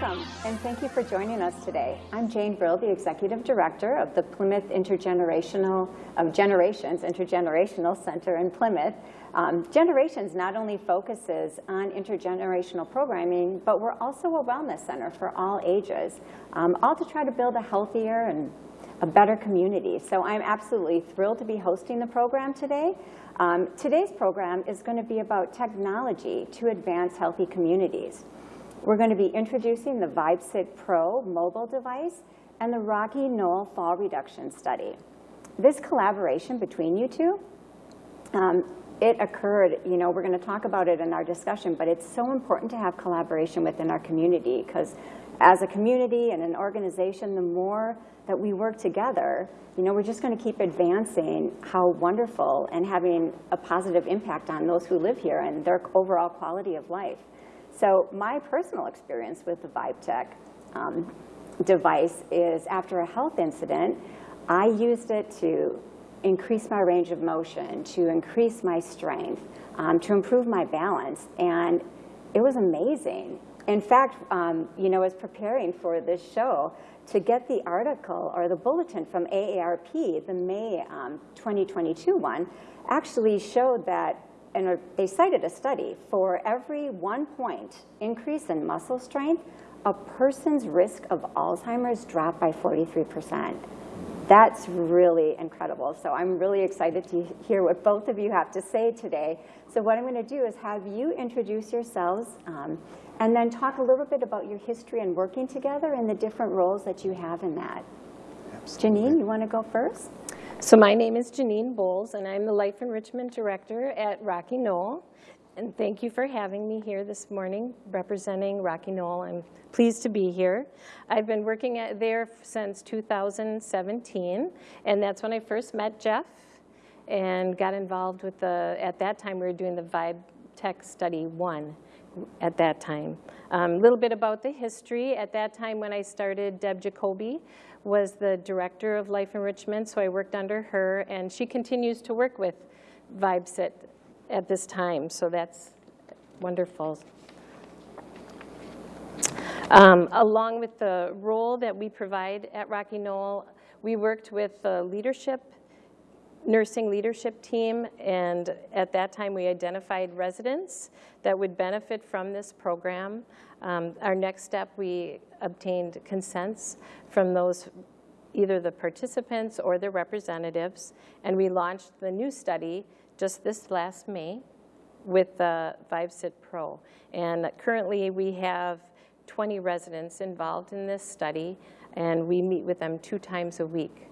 Welcome, and thank you for joining us today. I'm Jane Brill, the Executive Director of the Plymouth Intergenerational, of Generations Intergenerational Center in Plymouth. Um, Generations not only focuses on intergenerational programming, but we're also a wellness center for all ages, um, all to try to build a healthier and a better community. So I'm absolutely thrilled to be hosting the program today. Um, today's program is going to be about technology to advance healthy communities. We're going to be introducing the VibeSit Pro mobile device and the Rocky Knoll Fall Reduction Study. This collaboration between you two, um, it occurred, you know, we're going to talk about it in our discussion, but it's so important to have collaboration within our community because as a community and an organization, the more that we work together, you know, we're just going to keep advancing how wonderful and having a positive impact on those who live here and their overall quality of life. So my personal experience with the VibeTech um, device is after a health incident, I used it to increase my range of motion, to increase my strength, um, to improve my balance. And it was amazing. In fact, um, you know, as preparing for this show, to get the article or the bulletin from AARP, the May um, 2022 one, actually showed that and they cited a study, for every one point increase in muscle strength, a person's risk of Alzheimer's dropped by 43%. That's really incredible. So I'm really excited to hear what both of you have to say today. So what I'm going to do is have you introduce yourselves um, and then talk a little bit about your history and working together and the different roles that you have in that. Absolutely. Janine, you want to go first? So my name is Janine Bowles, and I'm the Life Enrichment Director at Rocky Knoll. And thank you for having me here this morning representing Rocky Knoll. I'm pleased to be here. I've been working at there since 2017, and that's when I first met Jeff and got involved with the, at that time we were doing the Vibe Tech Study 1 at that time. A um, little bit about the history. At that time when I started, Deb Jacoby was the director of life enrichment, so I worked under her, and she continues to work with VibeSit at this time, so that's wonderful. Um, along with the role that we provide at Rocky Knoll, we worked with the leadership, nursing leadership team, and at that time we identified residents that would benefit from this program. Um, our next step, we obtained consents from those, either the participants or their representatives, and we launched the new study just this last May with the VibeSit Pro. And currently we have 20 residents involved in this study, and we meet with them two times a week.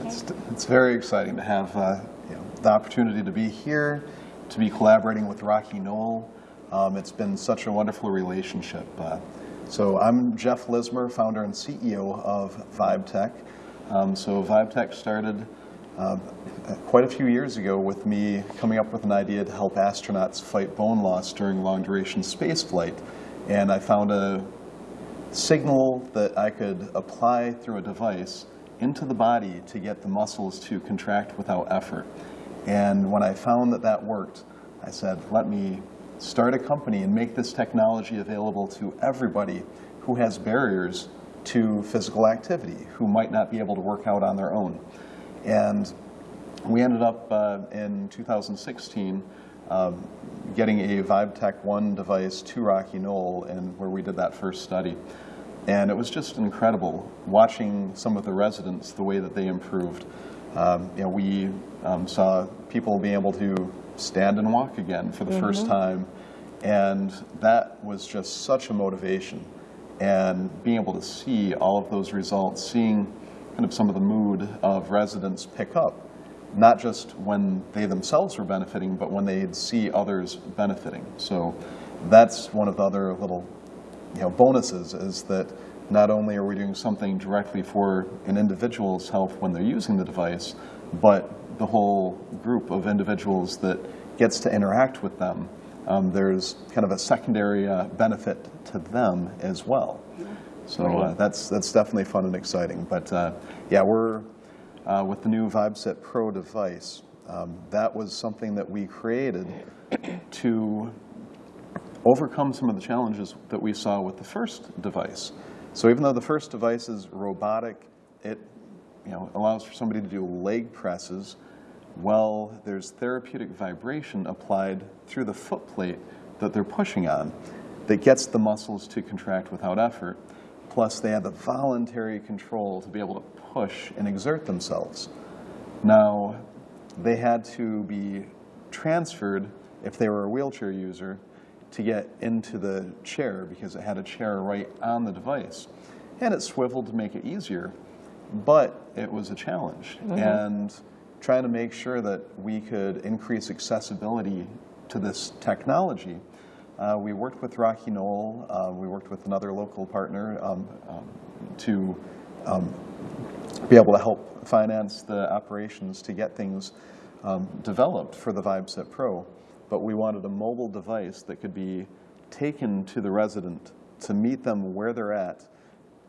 It's, it's very exciting to have uh, you know, the opportunity to be here, to be collaborating with Rocky Knoll, um, it's been such a wonderful relationship. Uh, so I'm Jeff Lismer, founder and CEO of VibeTech. Um, so VibeTech started uh, quite a few years ago with me coming up with an idea to help astronauts fight bone loss during long-duration space flight. And I found a signal that I could apply through a device into the body to get the muscles to contract without effort. And when I found that that worked, I said, let me start a company and make this technology available to everybody who has barriers to physical activity, who might not be able to work out on their own. And we ended up uh, in 2016 um, getting a VibeTech 1 device to Rocky Knoll and where we did that first study. And it was just incredible watching some of the residents, the way that they improved. Um, you know, we um, saw people being able to stand and walk again for the mm -hmm. first mm-hmm. time. And that was just such a motivation. And being able to see all of those results, seeing kind of some of the mood of residents pick up, not just when they themselves were benefiting, but when they'd see others benefiting. So that's one of the other little you know, bonuses is that not only are we doing something directly for an individual's health when they're using the device, but the whole group of individuals that gets to interact with them, um, there's kind of a secondary uh, benefit to them as well. So uh, that's, that's definitely fun and exciting. But uh, yeah, we're, uh, with the new VibeSit Pro device, um, that was something that we created to overcome some of the challenges that we saw with the first device. So even though the first device is robotic, it you know, allows for somebody to do leg presses, well, there's therapeutic vibration applied through the foot plate that they're pushing on that gets the muscles to contract without effort. Plus, they have the voluntary control to be able to push and exert themselves. Now, they had to be transferred, if they were a wheelchair user, to get into the chair because it had a chair right on the device. And it swiveled to make it easier, but it was a challenge. And trying to make sure that we could increase accessibility to this technology, uh, we worked with Rocky Knoll, uh, we worked with another local partner um, um, to um, be able to help finance the operations to get things um, developed for the VibeSit Pro. But we wanted a mobile device that could be taken to the resident to meet them where they're at,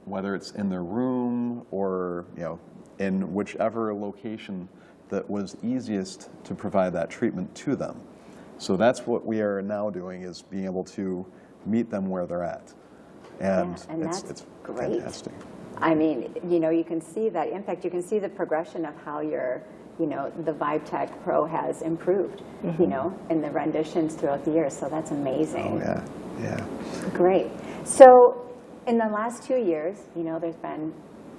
whether it's in their room or you know in whichever location that was easiest to provide that treatment to them. So that's what we are now doing is being able to meet them where they're at. And, Yeah, and it's, it's great. fantastic. I mean, you know, you can see that impact. You can see the progression of how your, you know, the VibeTech Pro has improved, you mm-hmm. know, in the renditions throughout the years. So that's amazing. Oh, yeah, yeah. Great. So in the last two years, you know, there's been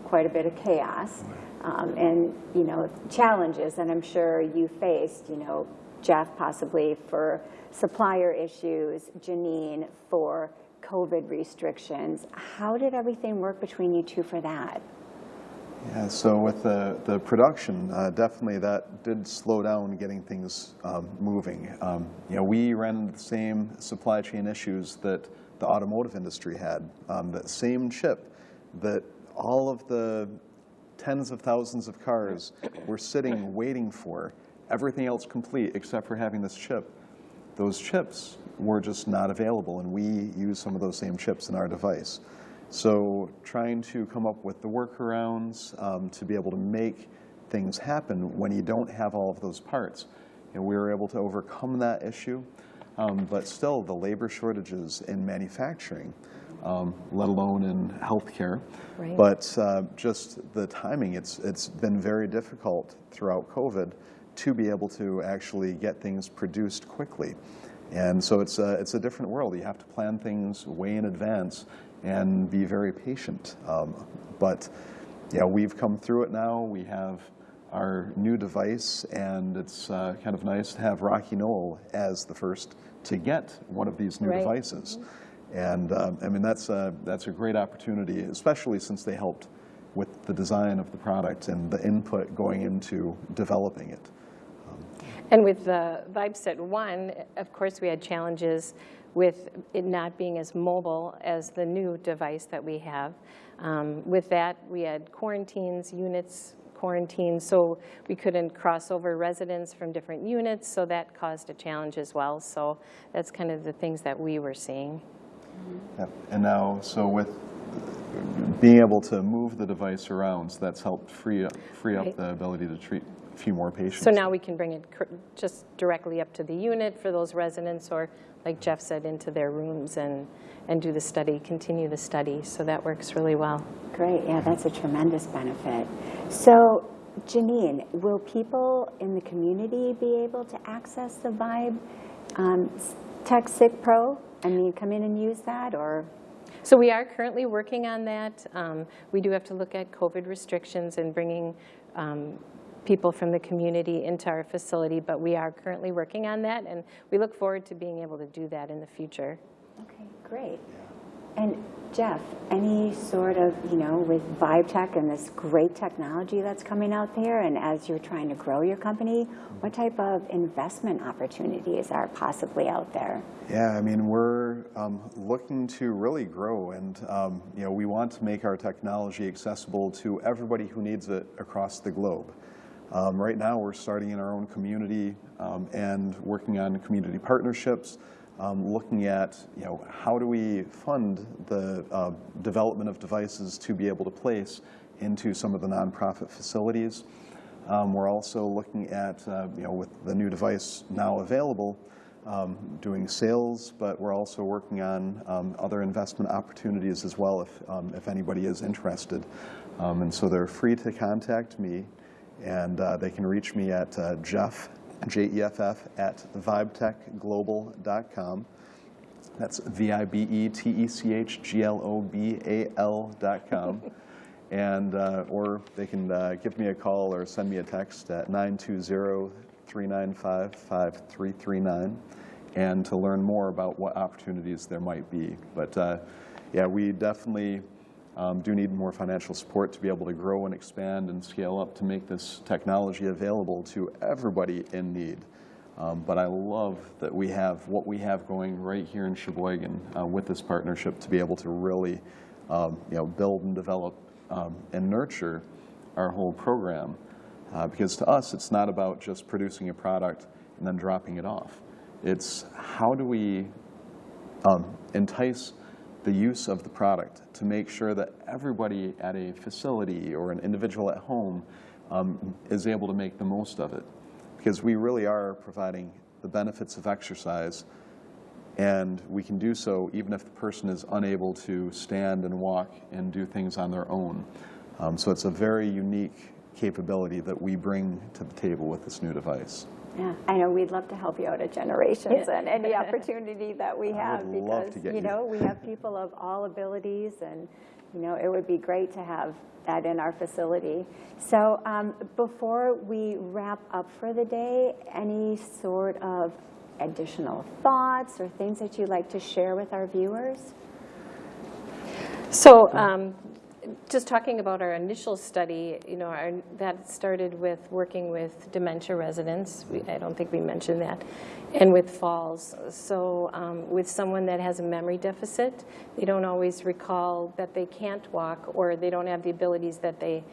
quite a bit of chaos um, and, you know, challenges that I'm sure you faced, you know, Jeff possibly for supplier issues, Janine for COVID restrictions. How did everything work between you two for that? Yeah, so with the, the production, uh, definitely that did slow down getting things um, moving. Um, you know, we ran the same supply chain issues that the automotive industry had. Um, that same chip that all of the tens of thousands of cars were sitting waiting for, everything else complete except for having this chip. Those chips were just not available, and we use some of those same chips in our device. So trying to come up with the workarounds um, to be able to make things happen when you don't have all of those parts. And we were able to overcome that issue, um, but still the labor shortages in manufacturing, um, let alone in healthcare. Right. But uh, just the timing, it's, it's been very difficult throughout COVID to be able to actually get things produced quickly. And so it's a, it's a different world. You have to plan things way in advance and be very patient. Um, but yeah, we've come through it now. We have our new device, and it's uh, kind of nice to have Rocky Knoll as the first to get one of these new Right. devices. And um, I mean, that's a, that's a great opportunity, especially since they helped with the design of the product and the input going into developing it. And with the VibeSit 1, of course, we had challenges with it not being as mobile as the new device that we have. Um, With that, we had quarantines, units quarantined, so we couldn't cross over residents from different units, so that caused a challenge as well. So that's kind of the things that we were seeing. Yep. And now, so with being able to move the device around, so that's helped free up, free up Right. the ability to treat a few more patients. So now we can bring it cr- just directly up to the unit for those residents, or like Jeff said, into their rooms and, and do the study, continue the study. So that works really well. Great, yeah, that's a tremendous benefit. So, Janine, will people in the community be able to access the Vibe um, Tech Sick Pro? Mean, come in and use that, or? So we are currently working on that. Um, We do have to look at COVID restrictions and bringing um, people from the community into our facility, but we are currently working on that, and we look forward to being able to do that in the future. Okay, great. And Jeff, any sort of, you know, with Vibe Tech and this great technology that's coming out there, and as you're trying to grow your company, what type of investment opportunities are possibly out there? Yeah, I mean, we're um, looking to really grow, and um, you know, we want to make our technology accessible to everybody who needs it across the globe. Um, right now, we're starting in our own community um, and working on community partnerships, um, looking at you know how do we fund the uh, development of devices to be able to place into some of the nonprofit facilities. Um, we're also looking at, uh, you know, with the new device now available, um, doing sales, but we're also working on um, other investment opportunities as well if, um, if anybody is interested. Um, And so they're free to contact me, and uh, they can reach me at uh, Jeff, J-E-F-F, at vibetechglobal.com. That's E V-I-B-E-T-E-C-H-G-L-O-B-A-L dot com. And, uh, or they can uh, give me a call or send me a text at 920-395-5339 and to learn more about what opportunities there might be. But uh, yeah, we definitely um, do need more financial support to be able to grow and expand and scale up to make this technology available to everybody in need. Um, But I love that we have what we have going right here in Sheboygan uh, with this partnership to be able to really, um, you know, build and develop um, and nurture our whole program. Uh, Because to us, it's not about just producing a product and then dropping it off. It's how do we um, entice the use of the product to make sure that everybody at a facility or an individual at home um, is able to make the most of it. Because we really are providing the benefits of exercise, and we can do so even if the person is unable to stand and walk and do things on their own. Um, so it's a very unique capability that we bring to the table with this new device. Yeah, I know we'd love to help you out at Generations and any opportunity that we have because, you you. know, we have people of all abilities and, you know, it would be great to have that in our facility. So um, before we wrap up for the day, any sort of additional thoughts or things that you'd like to share with our viewers? So um, just talking about our initial study, you know, our- that started with working with dementia residents. We- I don't think we mentioned that. And with falls. So um, with someone that has a memory deficit, they don't always recall that they can't walk or they don't have the abilities that they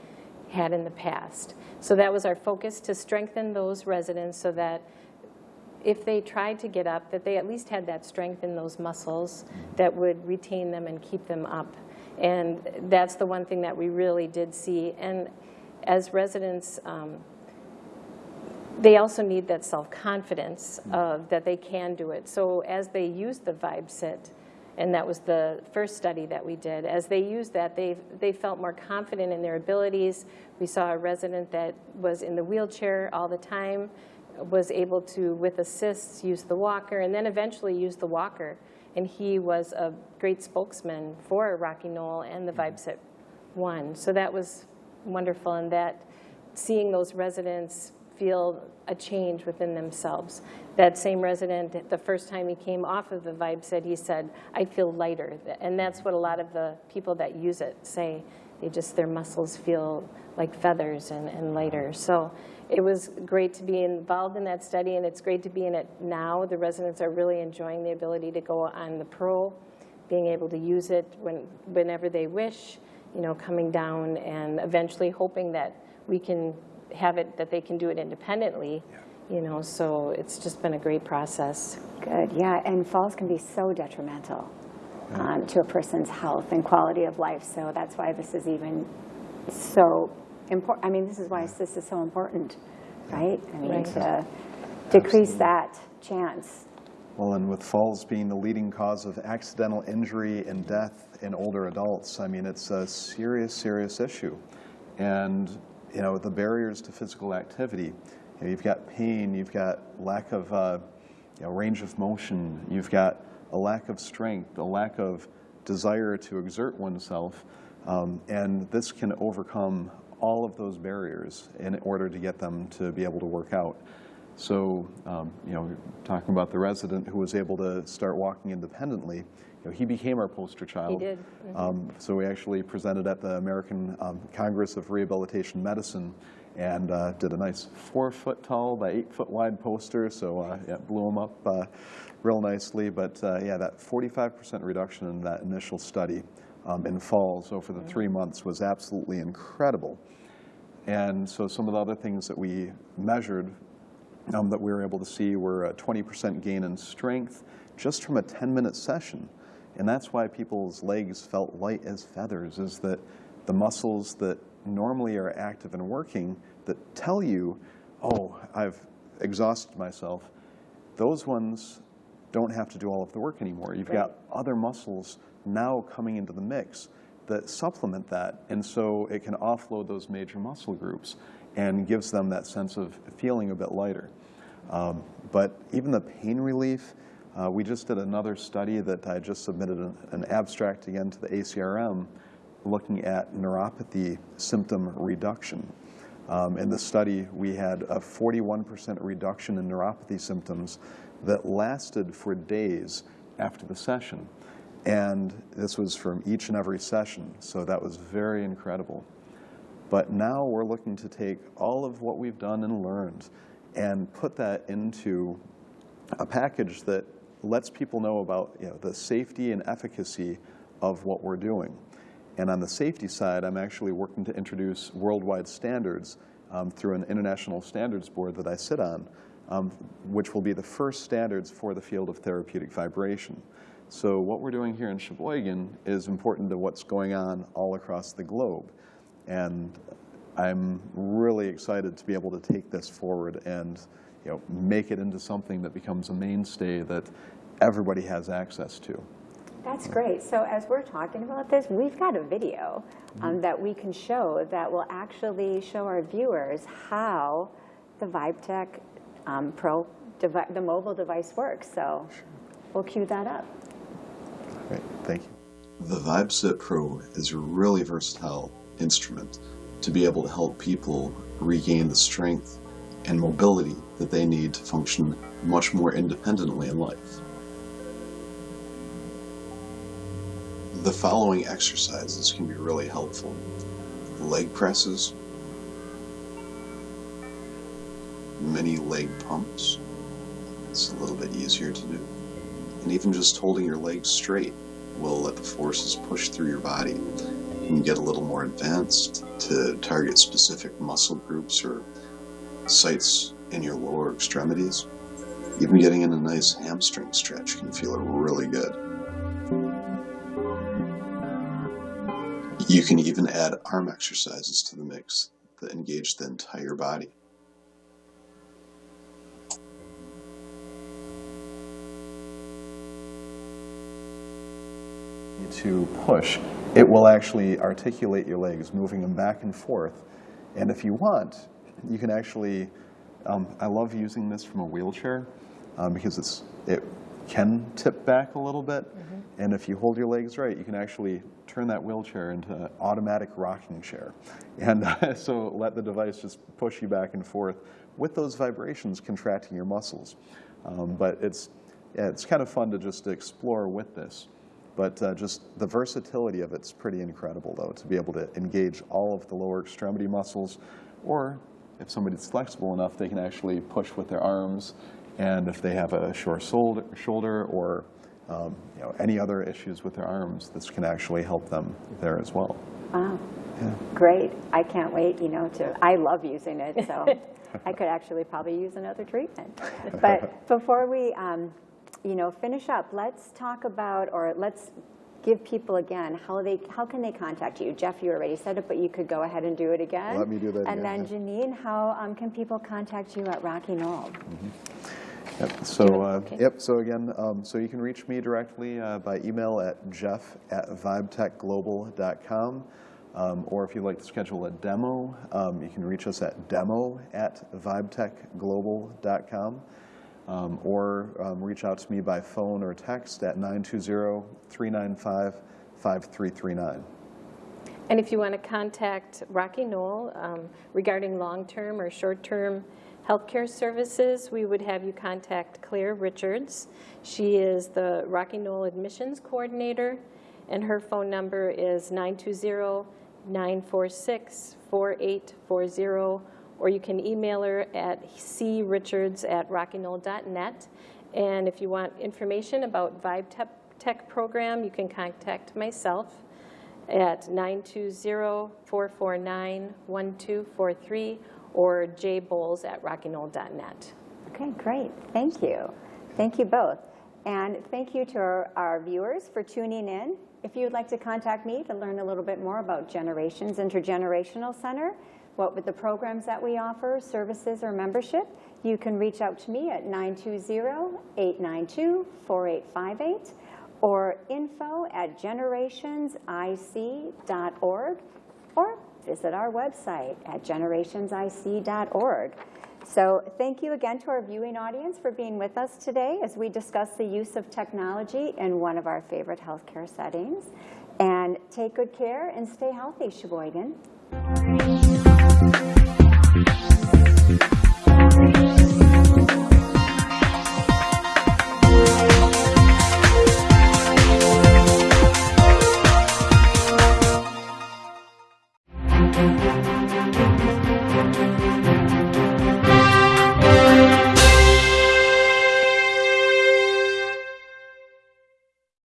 had in the past. So that was our focus, to strengthen those residents so that if they tried to get up, that they at least had that strength in those muscles that would retain them and keep them up. And that's the one thing that we really did see. And as residents, um, they also need that self-confidence of that they can do it. So as they use the Vibe Sit, and that was the first study that we did, as they used that, they, they felt more confident in their abilities. We saw a resident that was in the wheelchair all the time, was able to, with assists, use the walker, and then eventually use the walker. And he was a great spokesman for Rocky Knoll and the mm-hmm. Vibe Sit One. So that was wonderful, and that seeing those residents feel a change within themselves. That same resident, the first time he came off of the Vibe he said, I feel lighter. And that's what a lot of the people that use it say. They just, their muscles feel like feathers and, and lighter. So it was great to be involved in that study, and it's great to be in it now. The residents are really enjoying the ability to go on the Pro, being able to use it when, whenever they wish, you know, coming down and eventually hoping that we can have it, that they can do it independently, you know, so it's just been a great process. Good, yeah, and falls can be so detrimental um, to a person's health and quality of life, so that's why this is even so important. I mean, this is why this is so important, right? I mean, Right. to decrease that chance. Well, and with falls being the leading cause of accidental injury and death in older adults, I mean, it's a serious, serious issue. And, you know, the barriers to physical activity, you know, you've got pain, you've got lack of, uh, you know, range of motion, you've got a lack of strength, a lack of desire to exert oneself, um, and this can overcome all of those barriers in order to get them to be able to work out. So, um, you know, talking about the resident who was able to start walking independently, you know, he became our poster child. He did. Um, so we actually presented at the American um, Congress of Rehabilitation Medicine and uh, did a nice four foot tall by eight foot wide poster. So uh, yeah, blew him up uh, real nicely. But uh, yeah, that 45% reduction in that initial study um, in falls over the three months was absolutely incredible. And so some of the other things that we measured um, that we were able to see were a 20% gain in strength just from a 10-minute session. And that's why people's legs felt light as feathers, is that the muscles that normally are active and working that tell you, oh, I've exhausted myself, those ones don't have to do all of the work anymore. You've got other muscles now coming into the mix that supplement that, and so it can offload those major muscle groups and gives them that sense of feeling a bit lighter. Um, but even the pain relief, uh, we just did another study that I just submitted an, an abstract again to the ACRM looking at neuropathy symptom reduction. Um, in the study, we had a 41% reduction in neuropathy symptoms that lasted for days after the session. And this was from each and every session, so that was very incredible. But now we're looking to take all of what we've done and learned and put that into a package that lets people know about you know, the safety and efficacy of what we're doing. And on the safety side, I'm actually working to introduce worldwide standards um, through an international standards board that I sit on, um, which will be the first standards for the field of therapeutic vibration. So what we're doing here in Sheboygan is important to what's going on all across the globe. And I'm really excited to be able to take this forward and you know, make it into something that becomes a mainstay that everybody has access to. That's great. So as we're talking about this, we've got a video um, that we can show that will actually show our viewers how the VibeTech um, Pro, the mobile device works. So we'll cue that up. Thank you. The VibeSit Pro is a really versatile instrument to be able to help people regain the strength and mobility that they need to function much more independently in life. The following exercises can be really helpful. Leg presses, mini leg pumps, it's a little bit easier to do. And even just holding your legs straight will let the forces push through your body. You can get a little more advanced to target specific muscle groups or sites in your lower extremities. Even getting in a nice hamstring stretch can feel really good. You can even add arm exercises to the mix that engage the entire body. To push, it will actually articulate your legs, moving them back and forth. And if you want, you can actually, um, I love using this from a wheelchair um, because it's, it can tip back a little bit. And if you hold your legs right, you can actually turn that wheelchair into an automatic rocking chair. And uh, so let the device just push you back and forth with those vibrations contracting your muscles. Um, but it's, yeah, it's kind of fun to just explore with this. But uh, just the versatility of it's pretty incredible, though, to be able to engage all of the lower extremity muscles. Or if somebody's flexible enough, they can actually push with their arms. And if they have a short shoulder or um, you know, any other issues with their arms, this can actually help them there as well. Wow. Yeah. Great. I can't wait, you know, to, I love using it, so I could actually probably use another treatment. But before we, um, you know, finish up, let's talk about, or let's give people again how they how can they contact you jeff you already said it but you could go ahead and do it again let me do that and again, then janine how um, can people contact you at rocky knoll mm-hmm. Yep. So, uh, okay. yep. So again, um, so you can reach me directly uh, by email at jeff at vibetechglobal.com. Um, or if you'd like to schedule a demo, um, you can reach us at demo at vibetechglobal.com. Um, or um, reach out to me by phone or text at 920-395-5339. And if you want to contact Rocky Knoll um, regarding long-term or short-term healthcare services, we would have you contact Claire Richards. She is the Rocky Knoll Admissions Coordinator, and her phone number is 920-946-4840 or you can email her at crichards at rockyknoll.net. And if you want information about Vibe Tech program, you can contact myself at 920-449-1243 or jbowles at rockyknoll.net. Okay, great. Thank you. Thank you both. And thank you to our, our, viewers for tuning in. If you would like to contact me to learn a little bit more about Generations Intergenerational Center, what with the programs that we offer, services or membership, you can reach out to me at 920-892-4858 or info at generationsic.org or visit our website at generationsic.org. So thank you again to our viewing audience for being with us today as we discuss the use of technology in one of our favorite healthcare settings. And take good care and stay healthy, Sheboygan.